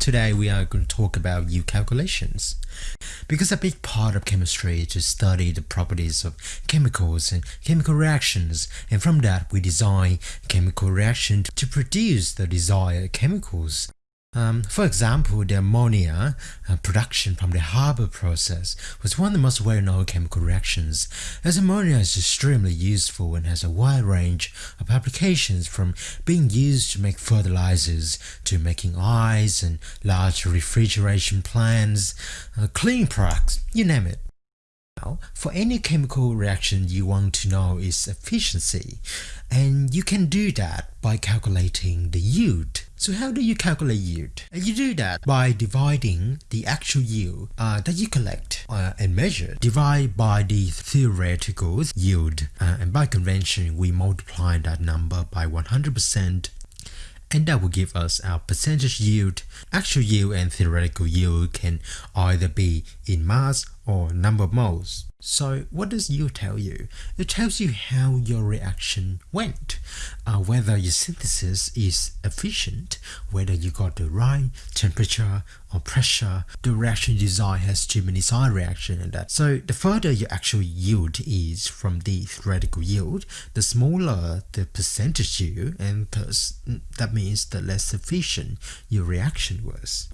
Today we are going to talk about yield calculations. Because a big part of chemistry is to study the properties of chemicals and chemical reactions and from that we design chemical reaction to produce the desired chemicals. Um, for example, the ammonia uh, production from the Haber process was one of the most well-known chemical reactions, as ammonia is extremely useful and has a wide range of applications from being used to make fertilizers to making eyes and large refrigeration plants, uh, cleaning products, you name it. Now, for any chemical reaction you want to know its efficiency, and you can do that by calculating the yield. So how do you calculate yield? You do that by dividing the actual yield uh, that you collect uh, and measure, divide by the theoretical yield, uh, and by convention we multiply that number by 100% and that will give us our percentage yield. Actual yield and theoretical yield can either be in mass or number of moles. So what does yield tell you? It tells you how your reaction went, uh, whether your synthesis is efficient, whether you got the right temperature or pressure, the reaction design has too many side reaction and that. So the further your actual yield is from the theoretical yield, the smaller the percentage yield and thus that means the less efficient your reaction was.